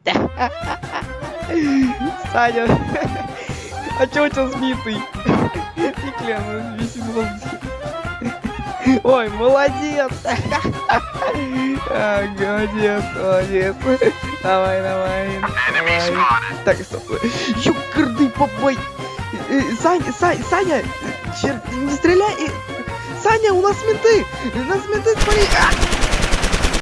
Саня, а чё у тебя сбитый? Фиклен, висит в воздухе. Ой, молодец! А, Молодец, молодец. Давай, давай, давай. Так, стоп. Ёкарный попой! Э, э, Саня, Саня, Саня! Черт, не стреляй! Саня, у нас менты! У нас менты, смотри! А!